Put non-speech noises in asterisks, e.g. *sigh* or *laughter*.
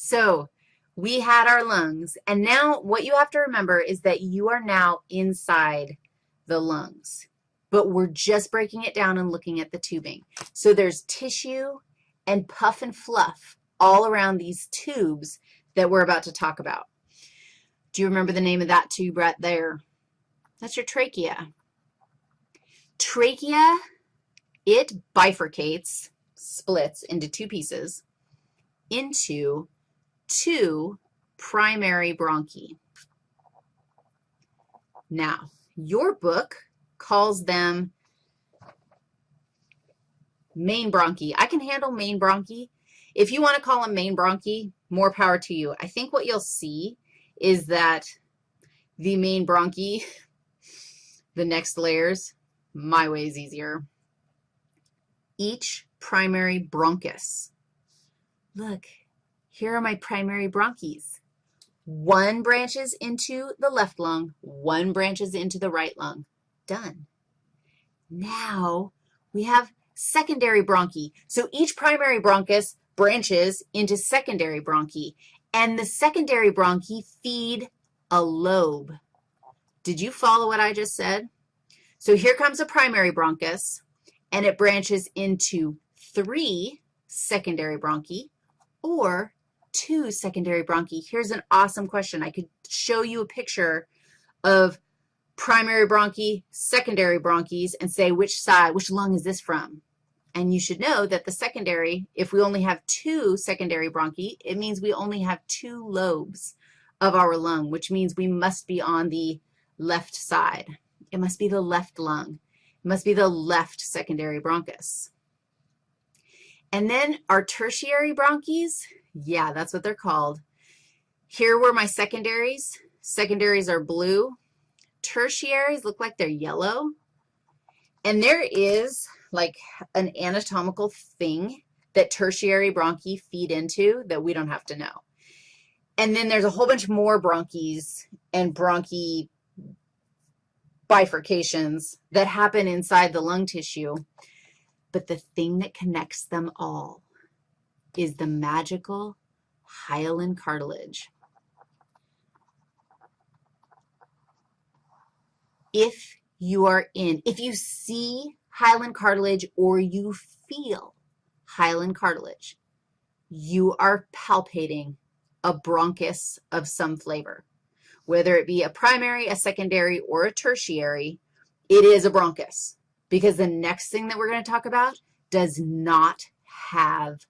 So we had our lungs, and now what you have to remember is that you are now inside the lungs, but we're just breaking it down and looking at the tubing. So there's tissue and puff and fluff all around these tubes that we're about to talk about. Do you remember the name of that tube right there? That's your trachea. Trachea, it bifurcates, splits into two pieces, into two primary bronchi. Now, your book calls them main bronchi. I can handle main bronchi. If you want to call them main bronchi, more power to you. I think what you'll see is that the main bronchi, *laughs* the next layers, my way is easier. Each primary bronchus. Look, here are my primary bronchis. One branches into the left lung, one branches into the right lung. Done. Now we have secondary bronchi. So each primary bronchus branches into secondary bronchi, and the secondary bronchi feed a lobe. Did you follow what I just said? So here comes a primary bronchus, and it branches into three secondary bronchi or two secondary bronchi. Here's an awesome question. I could show you a picture of primary bronchi, secondary bronchis, and say which side, which lung is this from? And you should know that the secondary, if we only have two secondary bronchi, it means we only have two lobes of our lung, which means we must be on the left side. It must be the left lung. It must be the left secondary bronchus. And then our tertiary bronchis, yeah, that's what they're called. Here were my secondaries. Secondaries are blue. Tertiaries look like they're yellow. And there is like an anatomical thing that tertiary bronchi feed into that we don't have to know. And then there's a whole bunch more bronchis and bronchi bifurcations that happen inside the lung tissue. But the thing that connects them all is the magical hyaline cartilage. If you are in, if you see hyaline cartilage or you feel hyaline cartilage, you are palpating a bronchus of some flavor. Whether it be a primary, a secondary, or a tertiary, it is a bronchus because the next thing that we're going to talk about does not have